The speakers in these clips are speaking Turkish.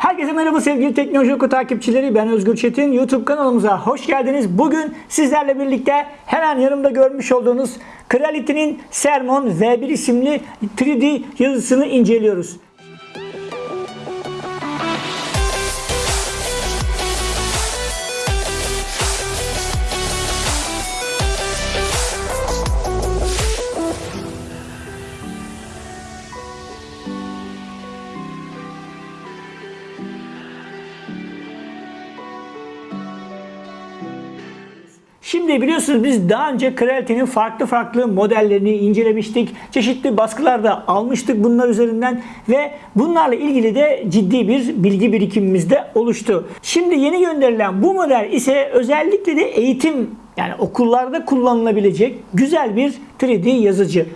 Herkese merhaba sevgili Teknoloji Oku takipçileri. Ben Özgür Çetin. YouTube kanalımıza hoş geldiniz. Bugün sizlerle birlikte hemen yanımda görmüş olduğunuz Creality'nin Sermon V1 isimli 3D yazısını inceliyoruz. Şimdi biliyorsunuz biz daha önce Creality'nin farklı farklı modellerini incelemiştik. Çeşitli baskılarda almıştık bunlar üzerinden ve bunlarla ilgili de ciddi bir bilgi birikimimiz de oluştu. Şimdi yeni gönderilen bu model ise özellikle de eğitim yani okullarda kullanılabilecek güzel bir 3D yazıcı.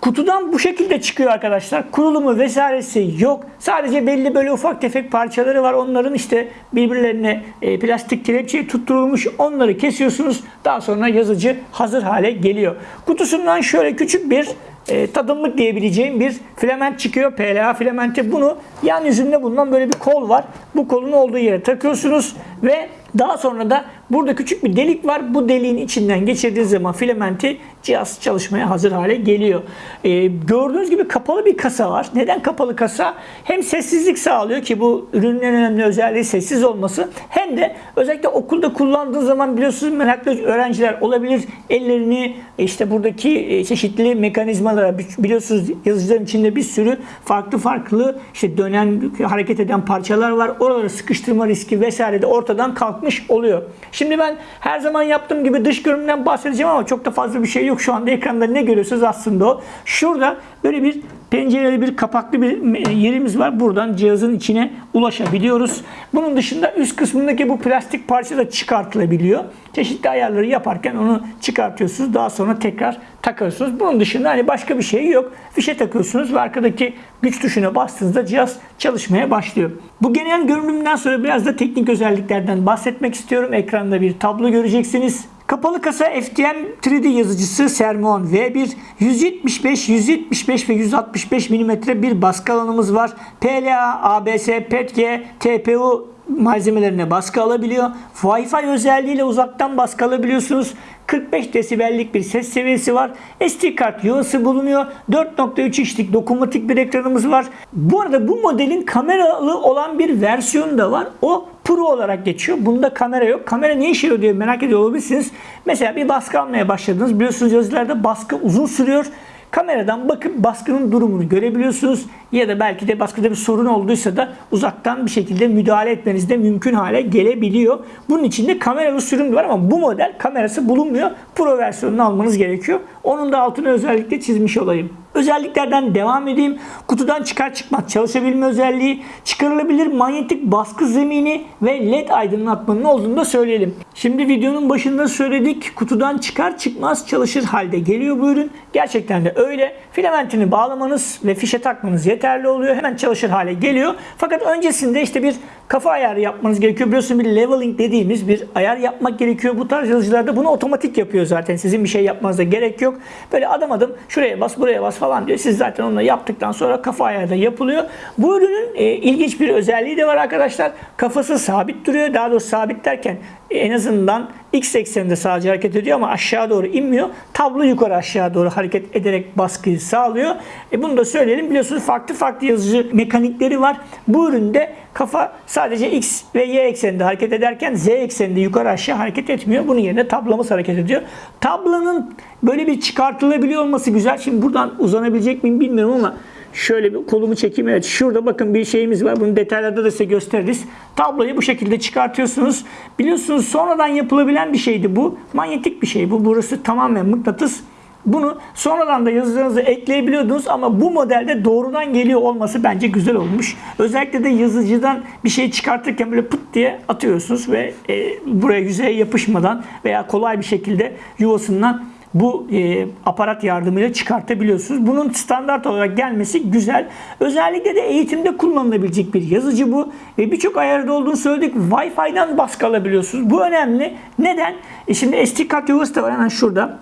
Kutudan bu şekilde çıkıyor arkadaşlar. Kurulumu vesairesi yok. Sadece belli böyle ufak tefek parçaları var. Onların işte birbirlerine e, plastik kelepçeye tutturulmuş. Onları kesiyorsunuz. Daha sonra yazıcı hazır hale geliyor. Kutusundan şöyle küçük bir e, tadımlık diyebileceğim bir filament çıkıyor. PLA filamenti. Bunu yan yüzünde bulunan böyle bir kol var. Bu kolun olduğu yere takıyorsunuz ve daha sonra da burada küçük bir delik var. Bu deliğin içinden geçirdiğiniz zaman filamenti cihaz çalışmaya hazır hale geliyor. Ee, gördüğünüz gibi kapalı bir kasa var. Neden kapalı kasa? Hem sessizlik sağlıyor ki bu ürünün en önemli özelliği sessiz olması. Hem de özellikle okulda kullandığınız zaman biliyorsunuz meraklı öğrenciler olabilir. Ellerini işte buradaki e, çeşitli mekanizmalara biliyorsunuz yazıcıların içinde bir sürü farklı farklı işte dönen hareket eden parçalar var. Oraları sıkıştırma riski vesaire de ortadan kalkmış oluyor. Şimdi ben her zaman yaptığım gibi dış görünümden bahsedeceğim ama çok da fazla bir şey yok. Şu anda ekranda ne görüyorsunuz aslında o. Şurada böyle bir pencereli bir kapaklı bir yerimiz var. Buradan cihazın içine ulaşabiliyoruz. Bunun dışında üst kısmındaki bu plastik parça da çıkartılabiliyor. Çeşitli ayarları yaparken onu çıkartıyorsunuz. Daha sonra tekrar takıyorsunuz. Bunun dışında hani başka bir şey yok. Fişe takıyorsunuz ve arkadaki güç tuşuna bastığınızda cihaz çalışmaya başlıyor. Bu genel görünümden sonra biraz da teknik özelliklerden bahsetmek istiyorum. Ekranda bir tablo göreceksiniz. Kapalı kasa FDM 3D yazıcısı Sermon V1 175, 175 ve 165 mm bir baskı alanımız var. PLA, ABS, PETG, TPU malzemelerine baskı alabiliyor. Wi-Fi özelliğiyle uzaktan baskı alabiliyorsunuz. 45 desibellik bir ses seviyesi var. SD kart yuvası bulunuyor. 4.3 inçlik dokunmatik bir ekranımız var. Bu arada bu modelin kameralı olan bir versiyonu da var. O Pro olarak geçiyor. Bunda kamera yok. Kamera ne işe yarıyor diye merak ediyor olabilirsiniz. Mesela bir baskı almaya başladınız. Biliyorsunuz yazılarda baskı uzun sürüyor. Kameradan bakıp baskının durumunu görebiliyorsunuz. Ya da belki de baskıda bir sorun olduysa da uzaktan bir şekilde müdahale etmeniz de mümkün hale gelebiliyor. Bunun için de kameralı sürüm var ama bu model kamerası bulunmuyor. Pro versiyonunu almanız gerekiyor. Onun da altını özellikle çizmiş olayım. Özelliklerden devam edeyim. Kutudan çıkar çıkmaz çalışabilme özelliği, çıkarılabilir manyetik baskı zemini ve led aydınlatmanın olduğunu da söyleyelim. Şimdi videonun başında söyledik. Kutudan çıkar çıkmaz çalışır halde geliyor bu ürün. Gerçekten de öyle. Filamentini bağlamanız ve fişe takmanız yeterli oluyor. Hemen çalışır hale geliyor. Fakat öncesinde işte bir kafa ayarı yapmanız gerekiyor. Biliyorsunuz bir leveling dediğimiz bir ayar yapmak gerekiyor. Bu tarz yazıcılarda bunu otomatik yapıyor zaten. Sizin bir şey yapmanıza gerek yok. Böyle adım adım şuraya bas buraya bas falan diyor. Siz zaten onu yaptıktan sonra kafa ayarı da yapılıyor. Bu ürünün e, ilginç bir özelliği de var arkadaşlar. Kafası sabit duruyor. Daha doğrusu sabit derken en azından x ekseninde sadece hareket ediyor ama aşağı doğru inmiyor. Tablo yukarı aşağı doğru hareket ederek baskıyı sağlıyor. E bunu da söyleyelim. Biliyorsunuz farklı farklı yazıcı mekanikleri var. Bu üründe kafa sadece x ve y ekseninde hareket ederken z ekseninde yukarı aşağı hareket etmiyor. Bunun yerine tablamız hareket ediyor. Tablanın böyle bir çıkartılabiliyor olması güzel. Şimdi buradan uzanabilecek miyim bilmiyorum ama Şöyle bir kolumu çekeyim. Evet şurada bakın bir şeyimiz var. Bunu detaylarda da size gösteririz. Tabloyu bu şekilde çıkartıyorsunuz. Biliyorsunuz sonradan yapılabilen bir şeydi bu. Manyetik bir şey bu. Burası tamamen mıknatıs. Bunu sonradan da yazıcınıza ekleyebiliyordunuz ama bu modelde doğrudan geliyor olması bence güzel olmuş. Özellikle de yazıcıdan bir şey çıkartırken böyle pıt diye atıyorsunuz ve e, buraya yüzeye yapışmadan veya kolay bir şekilde yuvasından bu e, aparat yardımıyla çıkartabiliyorsunuz. Bunun standart olarak gelmesi güzel. Özellikle de eğitimde kullanılabilecek bir yazıcı bu. Ve birçok ayarda olduğunu söyledik. Wi-Fi'den baskı alabiliyorsunuz. Bu önemli. Neden? E şimdi SD kart yuvası da var hemen şurada.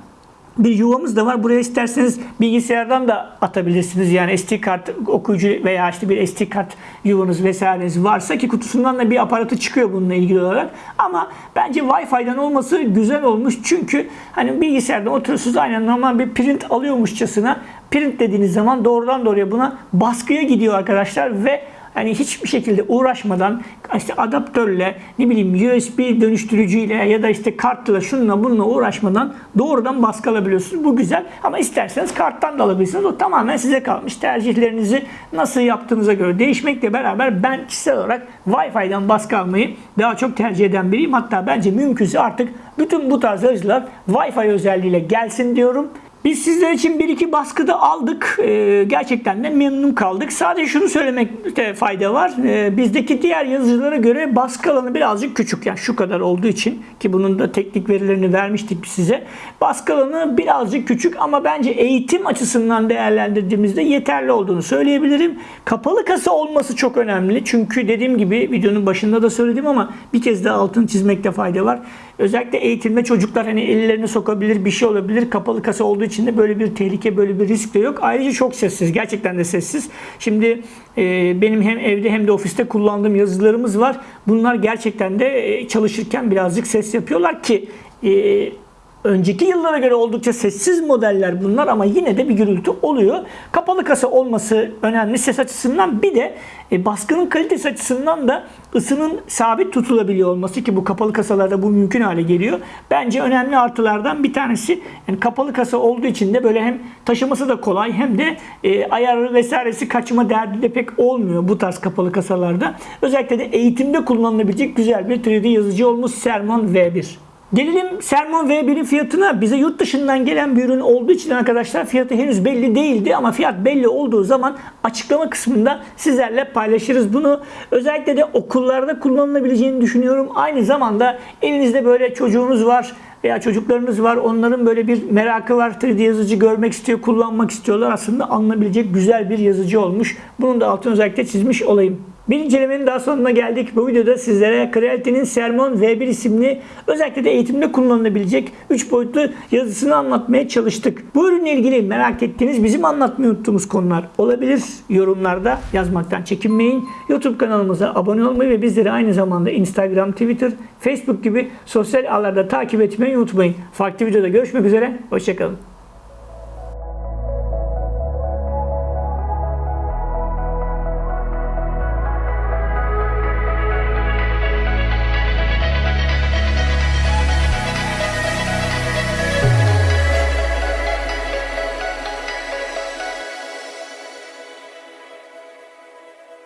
Bir yuvamız da var. Buraya isterseniz bilgisayardan da atabilirsiniz. Yani SD kart okuyucu veya işte bir SD kart yuvanız vesaireniz varsa ki kutusundan da bir aparatı çıkıyor bununla ilgili olarak. Ama bence Wi-Fi'den olması güzel olmuş. Çünkü hani bilgisayarda oturuyorsunuz aynen normal bir print alıyormuşçasına print dediğiniz zaman doğrudan doğruya buna baskıya gidiyor arkadaşlar ve hani hiçbir şekilde uğraşmadan işte adaptörle ne bileyim USB dönüştürücüyle ya da işte kartla şununla bununla uğraşmadan doğrudan baskı alabiliyorsunuz. Bu güzel ama isterseniz karttan da alabilirsiniz. O tamamen size kalmış. Tercihlerinizi nasıl yaptığınıza göre değişmekle beraber ben kişisel olarak Wi-Fi'den baskı almayı daha çok tercih eden biriyim. Hatta bence mümkünse artık bütün bu tarz aracılar Wi-Fi özelliğiyle gelsin diyorum. Biz sizler için bir iki baskıda aldık. Ee, gerçekten de memnun kaldık. Sadece şunu söylemekte fayda var. Ee, bizdeki diğer yazıcılara göre baskı alanı birazcık küçük. Yani şu kadar olduğu için ki bunun da teknik verilerini vermiştik size. Baskı alanı birazcık küçük ama bence eğitim açısından değerlendirdiğimizde yeterli olduğunu söyleyebilirim. Kapalı kasa olması çok önemli. Çünkü dediğim gibi videonun başında da söyledim ama bir kez daha altını çizmekte fayda var. Özellikle eğitimde çocuklar hani ellerini sokabilir, bir şey olabilir. Kapalı kasa olduğu için de böyle bir tehlike, böyle bir risk de yok. Ayrıca çok sessiz. Gerçekten de sessiz. Şimdi e, benim hem evde hem de ofiste kullandığım yazılarımız var. Bunlar gerçekten de e, çalışırken birazcık ses yapıyorlar ki e, Önceki yıllara göre oldukça sessiz modeller bunlar ama yine de bir gürültü oluyor. Kapalı kasa olması önemli ses açısından bir de e, baskının kalitesi açısından da ısının sabit tutulabiliyor olması ki bu kapalı kasalarda bu mümkün hale geliyor. Bence önemli artılardan bir tanesi yani kapalı kasa olduğu için de böyle hem taşıması da kolay hem de e, ayarı vesairesi kaçma derdi de pek olmuyor bu tarz kapalı kasalarda. Özellikle de eğitimde kullanılabilecek güzel bir 3D yazıcı olmuş Sermon V1. Gelelim Sermon V1'in fiyatına. Bize yurt dışından gelen bir ürün olduğu için arkadaşlar fiyatı henüz belli değildi ama fiyat belli olduğu zaman açıklama kısmında sizlerle paylaşırız bunu. Özellikle de okullarda kullanılabileceğini düşünüyorum. Aynı zamanda elinizde böyle çocuğunuz var veya çocuklarınız var. Onların böyle bir merakı var. 3D yazıcı görmek istiyor, kullanmak istiyorlar. Aslında alınabilecek güzel bir yazıcı olmuş. Bunun da altını özellikle çizmiş olayım. Bir incelemenin daha sonuna geldik. Bu videoda sizlere Creality'nin Sermon V1 isimli özellikle de eğitimde kullanılabilecek 3 boyutlu yazısını anlatmaya çalıştık. Bu ürünle ilgili merak ettiğiniz, bizim anlatmayı unuttuğumuz konular olabilir. Yorumlarda yazmaktan çekinmeyin. YouTube kanalımıza abone olmayı ve bizleri aynı zamanda Instagram, Twitter, Facebook gibi sosyal ağlarda takip etmeyi unutmayın. Farklı videoda görüşmek üzere. Hoşçakalın.